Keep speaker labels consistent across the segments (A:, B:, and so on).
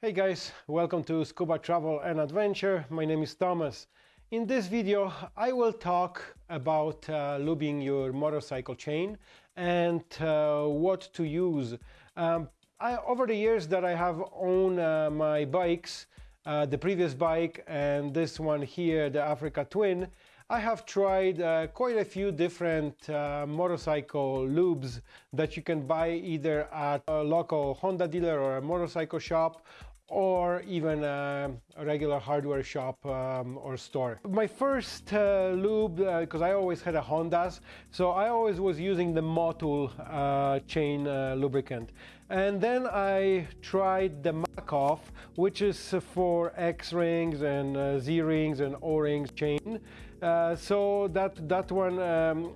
A: Hey guys, welcome to Scuba Travel and Adventure. My name is Thomas. In this video, I will talk about uh, lubing your motorcycle chain and uh, what to use. Um, I, over the years that I have owned uh, my bikes, uh, the previous bike and this one here, the Africa Twin, I have tried uh, quite a few different uh, motorcycle lubes that you can buy either at a local Honda dealer or a motorcycle shop or even a, a regular hardware shop um, or store. My first uh, lube, because uh, I always had a Hondas, so I always was using the Motul uh, chain uh, lubricant. And then I tried the Muc-Off, which is for X rings and uh, Z rings and O rings chain. Uh, so that that one um,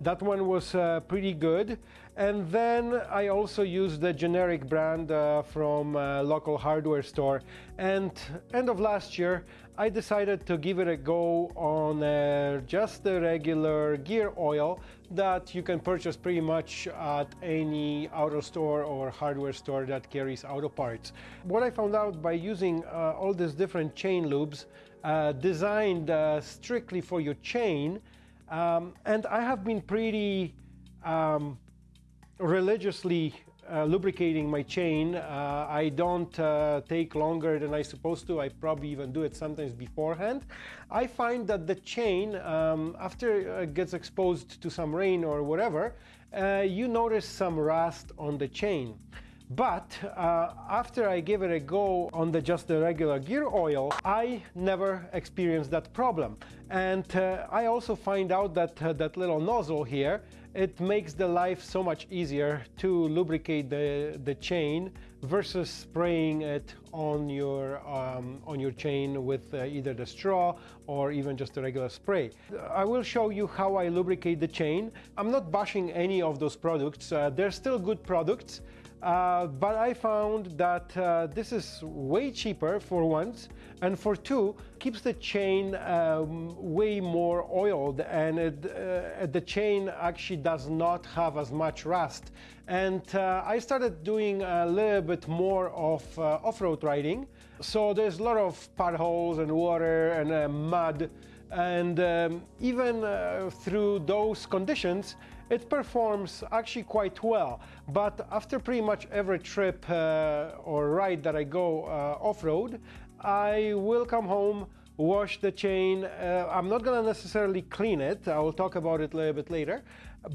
A: that one was uh, pretty good. And then I also used the generic brand uh, from a local hardware store. And end of last year, I decided to give it a go on uh, just the regular gear oil that you can purchase pretty much at any auto store or hardware store that carries auto parts. What I found out by using uh, all these different chain lubes uh, designed uh, strictly for your chain um, and I have been pretty um, religiously uh, lubricating my chain. Uh, I don't uh, take longer than I supposed to. I probably even do it sometimes beforehand. I find that the chain, um, after it gets exposed to some rain or whatever, uh, you notice some rust on the chain. But uh, after I give it a go on the just the regular gear oil, I never experienced that problem. And uh, I also find out that uh, that little nozzle here, it makes the life so much easier to lubricate the, the chain versus spraying it on your, um, on your chain with uh, either the straw or even just a regular spray. I will show you how I lubricate the chain. I'm not bashing any of those products. Uh, they're still good products. Uh, but I found that uh, this is way cheaper for once, and for two, keeps the chain um, way more oiled, and it, uh, the chain actually does not have as much rust. And uh, I started doing a little bit more of uh, off-road riding, so there's a lot of potholes and water and uh, mud, and um, even through those conditions, it performs actually quite well, but after pretty much every trip uh, or ride that I go uh, off-road, I will come home, wash the chain. Uh, I'm not gonna necessarily clean it, I will talk about it a little bit later,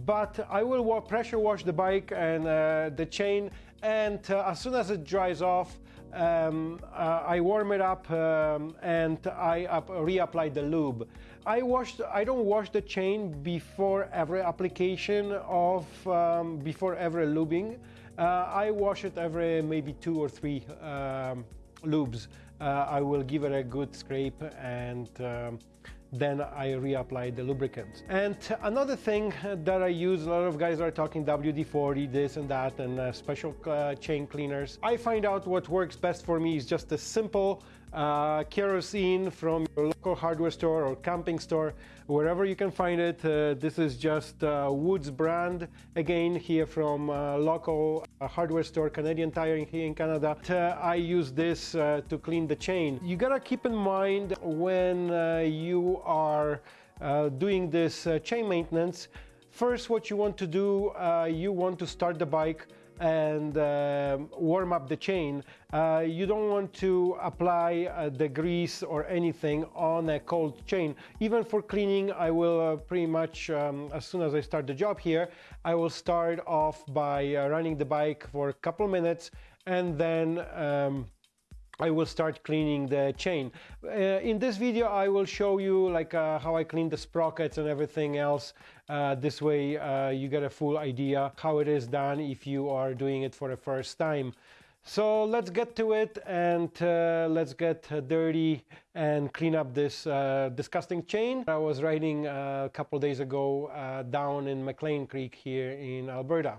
A: but I will wa pressure wash the bike and uh, the chain, and uh, as soon as it dries off, um, uh, I warm it up um, and I reapply the lube. I wash. I don't wash the chain before every application of um, before every lubing. Uh, I wash it every maybe two or three um, lubes. Uh, I will give it a good scrape and um, then I reapply the lubricant. And another thing that I use, a lot of guys are talking WD-40, this and that, and uh, special uh, chain cleaners. I find out what works best for me is just a simple uh, kerosene from your local hardware store or camping store, wherever you can find it. Uh, this is just uh, Woods brand, again here from uh, local uh, hardware store, Canadian Tire here in Canada. Uh, I use this to clean the chain. You gotta keep in mind when you are doing this chain maintenance, first what you want to do, you want to start the bike and uh, warm up the chain. Uh, you don't want to apply uh, the grease or anything on a cold chain. Even for cleaning, I will uh, pretty much, um, as soon as I start the job here, I will start off by uh, running the bike for a couple minutes and then um, I will start cleaning the chain. Uh, in this video I will show you like uh, how I clean the sprockets and everything else. Uh, this way uh, you get a full idea how it is done if you are doing it for the first time. So let's get to it and uh, let's get dirty and clean up this uh, disgusting chain. I was riding a couple days ago down in McLean Creek here in Alberta.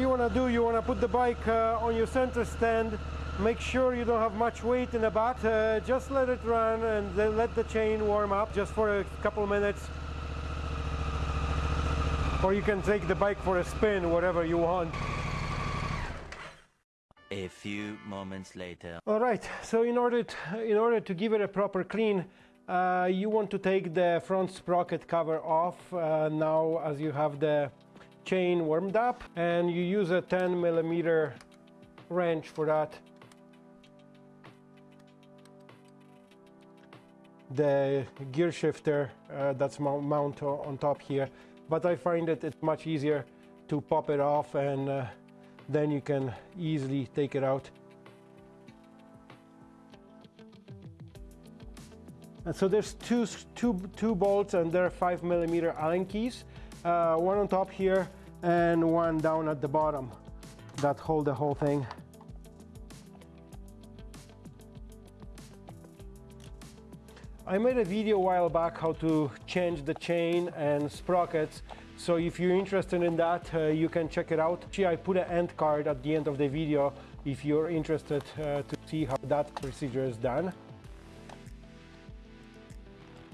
A: You want to do, you want to put the bike uh, on your center stand, make sure you don't have much weight in the back, uh, just let it run and then let the chain warm up just for a couple minutes. Or you can take the bike for a spin, whatever you want.
B: A few moments later.
A: All right, so in order to, in order to give it a proper clean, uh, you want to take the front sprocket cover off uh, now as you have the chain warmed up and you use a 10 millimeter wrench for that. The gear shifter uh, that's mount on top here, but I find that it's much easier to pop it off and uh, then you can easily take it out. And so there's two, two, two bolts and they're five millimeter Allen keys, uh, one on top here and one down at the bottom that hold the whole thing. I made a video a while back how to change the chain and sprockets so if you're interested in that, uh, you can check it out. Actually, I put an end card at the end of the video if you're interested uh, to see how that procedure is done.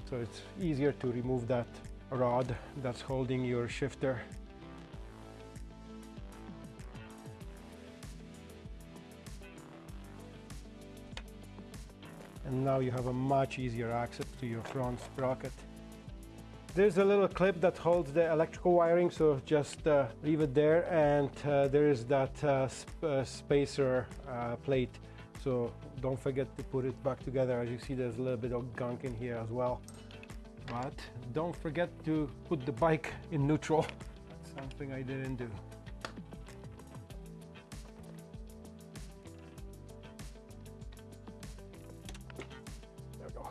A: So it's easier to remove that rod that's holding your shifter. And now you have a much easier access to your front sprocket. There's a little clip that holds the electrical wiring, so just uh, leave it there. And uh, there is that uh, sp uh, spacer uh, plate, so don't forget to put it back together. As you see, there's a little bit of gunk in here as well. But don't forget to put the bike in neutral. That's something I didn't do. There we go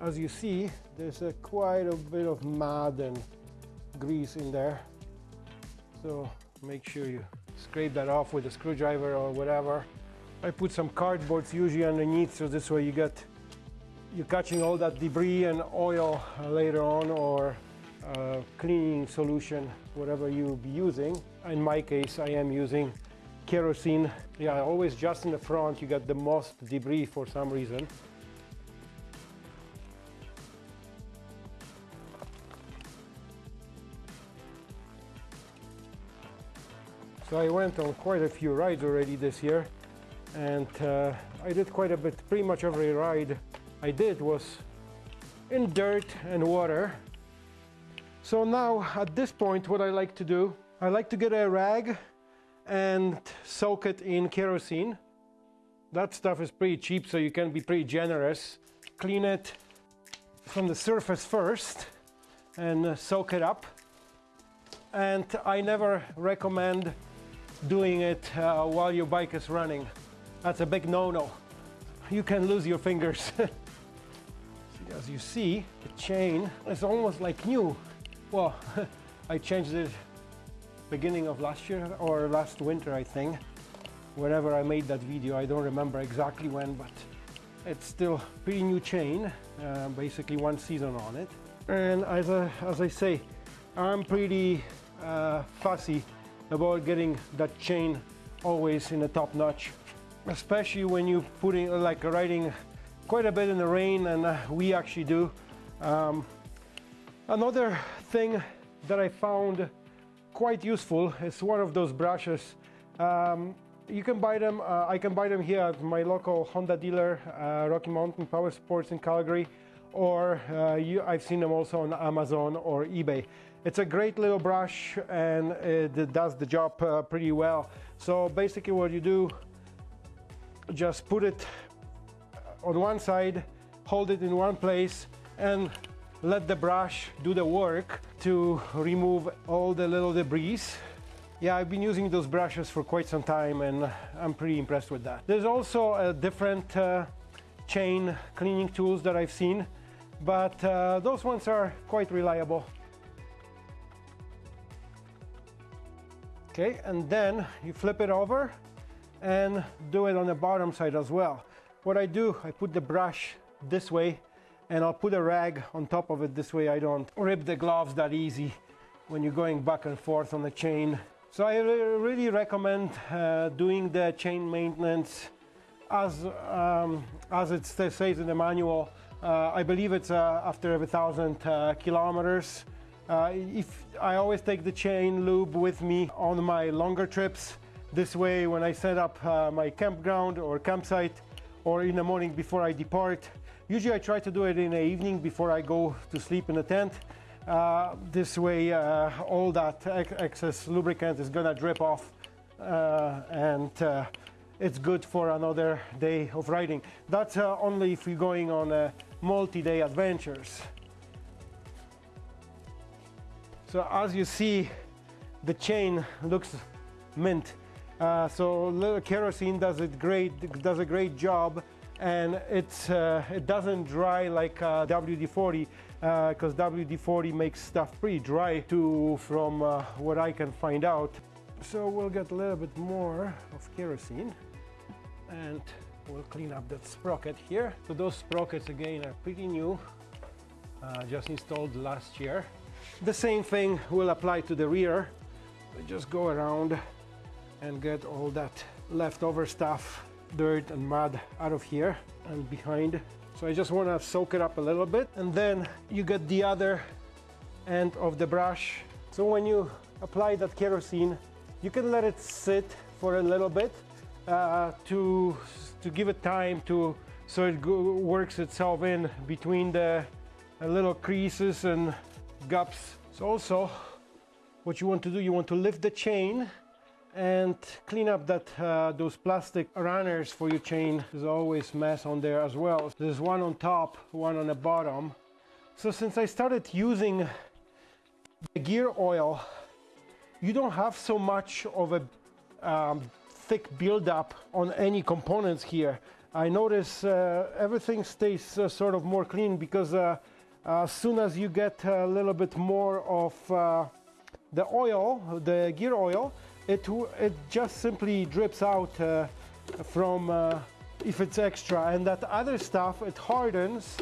A: as you see, there's a quite a bit of mud and grease in there. So make sure you scrape that off with a screwdriver or whatever. I put some cardboards usually underneath so this way you get you're catching all that debris and oil later on or uh, cleaning solution, whatever you'll be using. In my case, I am using kerosene. Yeah, always just in the front you get the most debris for some reason. So I went on quite a few rides already this year and uh, I did quite a bit, pretty much every ride I did was in dirt and water. So now at this point what I like to do, I like to get a rag and soak it in kerosene. That stuff is pretty cheap so you can be pretty generous. Clean it from the surface first and soak it up. And I never recommend doing it uh, while your bike is running. That's a big no-no. You can lose your fingers. As you see, the chain is almost like new. Well, I changed it beginning of last year or last winter, I think. Whenever I made that video, I don't remember exactly when, but it's still pretty new chain, uh, basically one season on it. And as I, as I say, I'm pretty uh, fussy about getting that chain always in the top notch especially when you're putting like riding quite a bit in the rain and uh, we actually do um, another thing that I found quite useful is one of those brushes um, you can buy them uh, I can buy them here at my local Honda dealer uh, Rocky Mountain Power Sports in Calgary or uh, you, I've seen them also on Amazon or eBay. It's a great little brush and it does the job uh, pretty well. So basically what you do, just put it on one side, hold it in one place and let the brush do the work to remove all the little debris. Yeah, I've been using those brushes for quite some time and I'm pretty impressed with that. There's also a different uh, chain cleaning tools that I've seen but uh, those ones are quite reliable. Okay, and then you flip it over and do it on the bottom side as well. What I do, I put the brush this way and I'll put a rag on top of it this way I don't rip the gloves that easy when you're going back and forth on the chain. So I really recommend uh, doing the chain maintenance as, um, as it says in the manual. Uh, I believe it's uh, after every thousand uh, kilometers. Uh, if I always take the chain lube with me on my longer trips, this way when I set up uh, my campground or campsite or in the morning before I depart, usually I try to do it in the evening before I go to sleep in the tent. Uh, this way uh, all that ex excess lubricant is gonna drip off uh, and uh, it's good for another day of riding. That's only if you're going on multi-day adventures. So as you see, the chain looks mint. Uh, so kerosene does it great, does a great job, and it's uh, it doesn't dry like uh, WD-40 because uh, WD-40 makes stuff pretty dry too, from uh, what I can find out. So we'll get a little bit more of kerosene, and we'll clean up that sprocket here. So those sprockets again are pretty new, uh, just installed last year. The same thing will apply to the rear. We just go around and get all that leftover stuff, dirt and mud out of here and behind. So I just want to soak it up a little bit and then you get the other end of the brush. So when you apply that kerosene, you can let it sit for a little bit uh, to, to give it time to so it works itself in between the little creases and gaps. So also what you want to do, you want to lift the chain and clean up that uh, those plastic runners for your chain. There's always mess on there as well. There's one on top, one on the bottom. So since I started using the gear oil, you don't have so much of a um, thick buildup on any components here. I notice uh, everything stays uh, sort of more clean because uh, as soon as you get a little bit more of uh, the oil, the gear oil, it, it just simply drips out uh, from uh, if it's extra and that other stuff it hardens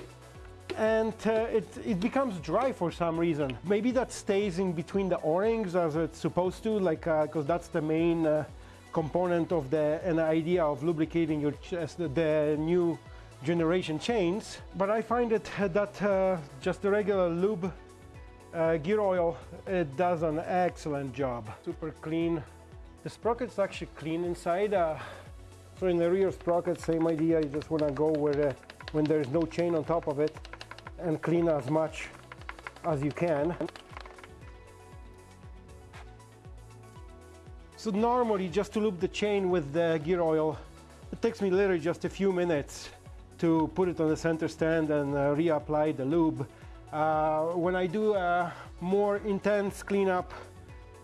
A: and uh, it, it becomes dry for some reason. Maybe that stays in between the O-rings as it's supposed to like because uh, that's the main uh, component of the an idea of lubricating your chest, the new generation chains, but I find it that uh, just the regular lube uh, gear oil, it does an excellent job. Super clean. The sprocket's actually clean inside. Uh, so in the rear sprocket, same idea. You just want to go where uh, when there's no chain on top of it and clean as much as you can. So normally just to lube the chain with the gear oil, it takes me literally just a few minutes to put it on the center stand and uh, reapply the lube. Uh, when I do a more intense cleanup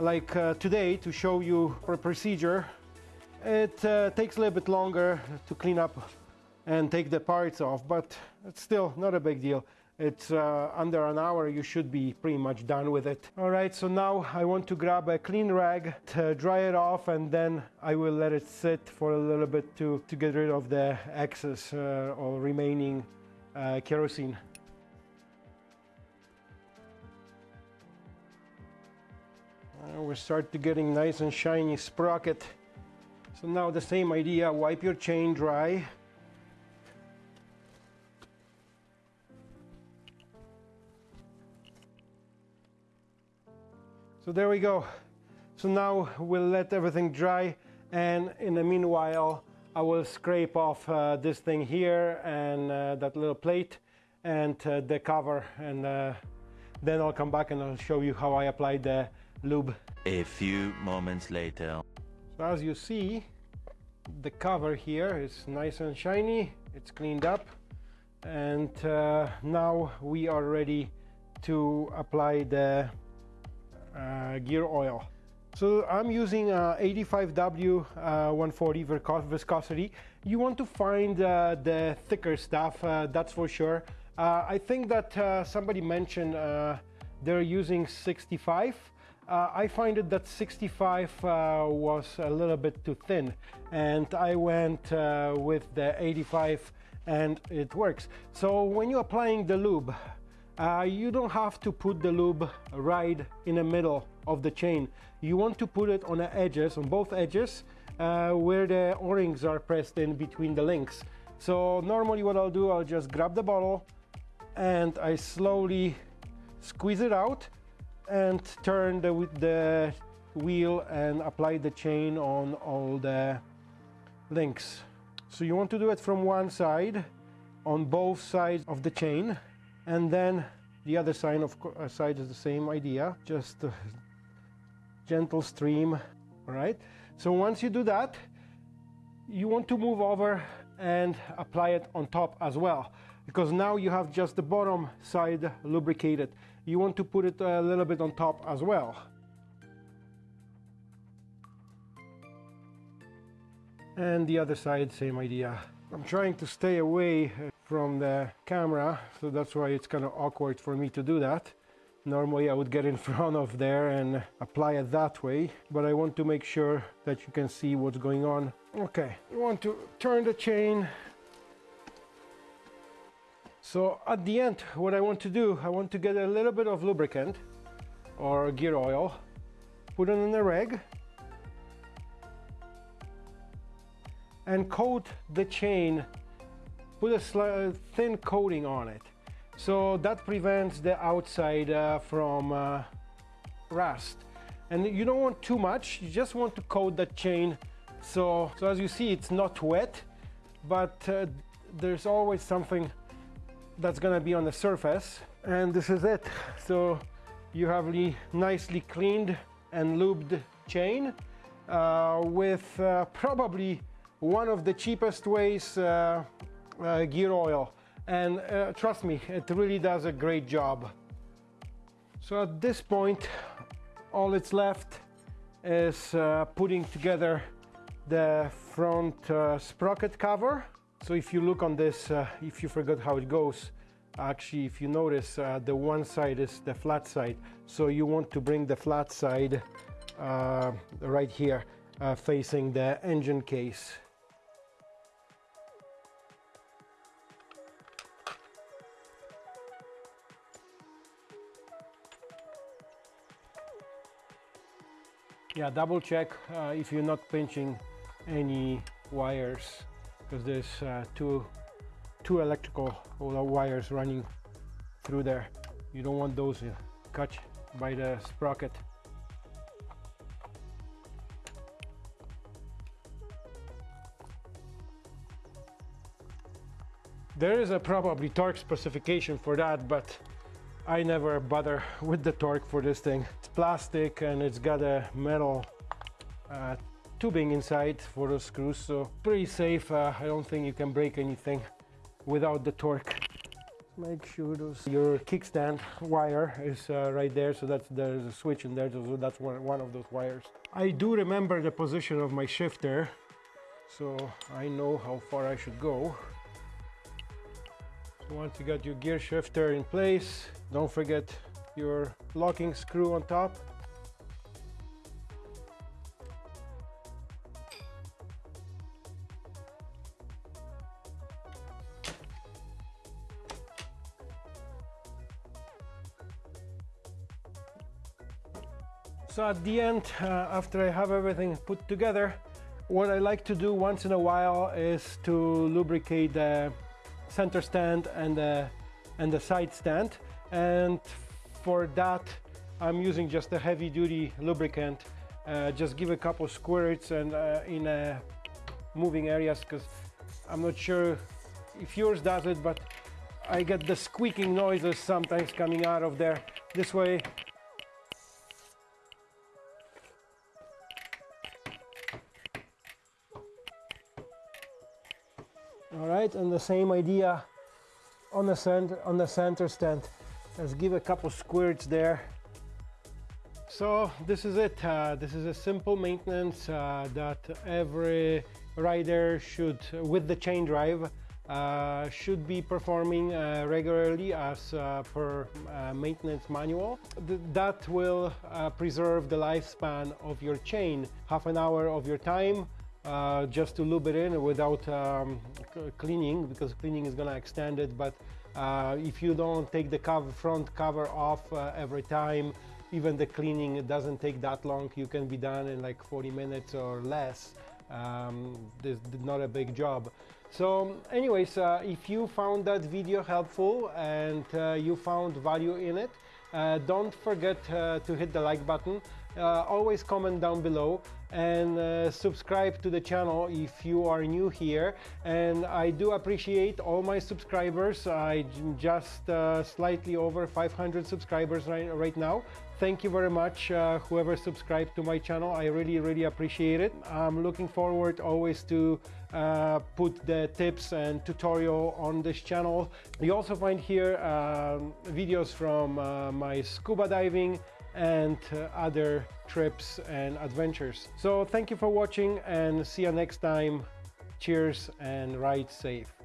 A: like uh, today to show you a procedure, it uh, takes a little bit longer to clean up and take the parts off, but it's still not a big deal. It's uh, under an hour, you should be pretty much done with it. All right, so now I want to grab a clean rag to dry it off and then I will let it sit for a little bit to, to get rid of the excess uh, or remaining uh, kerosene. Uh, we start to getting nice and shiny sprocket. So now the same idea, wipe your chain dry So there we go. So now we'll let everything dry and in the meanwhile I will scrape off uh, this thing here and uh, that little plate and uh, the cover and uh, then I'll come back and I'll show you how I apply the lube.
B: A few moments later.
A: So as you see the cover here is nice and shiny, it's cleaned up and uh, now we are ready to apply the uh, gear oil. So I'm using uh, 85W uh, 140 viscosity. You want to find uh, the thicker stuff, uh, that's for sure. Uh, I think that somebody mentioned they're using 65. I find it that 65 was a little bit too thin and I went with the 85 and it works. So when you're applying the lube, uh, you don't have to put the lube right in the middle of the chain. You want to put it on the edges, on both edges, uh, where the O-rings are pressed in between the links. So normally what I'll do, I'll just grab the bottle and I slowly squeeze it out and turn the, the wheel and apply the chain on all the links. So you want to do it from one side on both sides of the chain and then the other side of uh, side is the same idea just gentle stream all right so once you do that you want to move over and apply it on top as well because now you have just the bottom side lubricated you want to put it a little bit on top as well. And the other side same idea. I'm trying to stay away uh, from the camera so that's why it's kind of awkward for me to do that. Normally I would get in front of there and apply it that way but I want to make sure that you can see what's going on. Okay you want to turn the chain so at the end what I want to do I want to get a little bit of lubricant or gear oil put it in the rag and coat the chain put a thin coating on it. So that prevents the outside uh, from uh, rust. And you don't want too much you just want to coat that chain. So so as you see it's not wet but uh, there's always something that's gonna be on the surface and this is it. So you have the nicely cleaned and lubed chain uh, with uh, probably one of the cheapest ways uh, uh, gear oil. And uh, trust me it really does a great job. So at this point all it's left is uh, putting together the front sprocket cover so if you look on this uh, if you forgot how it goes actually if you notice the one side is the flat side. So you want to bring the flat side right here facing the engine case. Yeah double check uh, if you're not pinching any wires because there's uh, two two electrical wires running through there you don't want those uh, cut by the sprocket there is a probably torque specification for that but I never bother with the torque for this thing. It's plastic and it's got a metal uh, tubing inside for the screws, so pretty safe. Uh, I don't think you can break anything without the torque. Make sure those, your kickstand wire is uh, right there, so that's there's a switch in there, so that's one, one of those wires. I do remember the position of my shifter, so I know how far I should go. Once you got your gear shifter in place, don't forget your locking screw on top. So at the end, uh, after I have everything put together, what I like to do once in a while is to lubricate the center stand and the, and the side stand. And for that I'm using just a heavy duty lubricant. Uh, just give a couple squirts and uh, in uh, moving areas because I'm not sure if yours does it but I get the squeaking noises sometimes coming out of there. This way right and the same idea on the center on the center stand let's give a couple squirts there so this is it uh, this is a simple maintenance uh, that every rider should with the chain drive uh, should be performing uh, regularly as uh, per uh, maintenance manual. Th that will preserve the lifespan of your chain. Half an hour of your time uh, just to lube it in without um, cleaning because cleaning is gonna extend it. But uh, if you don't take the cover, front cover off uh, every time even the cleaning doesn't take that long. You can be done in like 40 minutes or less. Um, this is not a big job. So anyways uh, if you found that video helpful and uh, you found value in it don't forget to hit the like button. Uh, always comment down below and uh, subscribe to the channel if you are new here. And I do appreciate all my subscribers. I just uh, slightly over 500 subscribers right, right now. Thank you very much uh, whoever subscribed to my channel. I really really appreciate it. I'm looking forward always to uh, put the tips and tutorial on this channel. You also find here um, videos from uh, my scuba diving and uh, other trips and adventures. So thank you for watching and see you next time. Cheers and ride safe.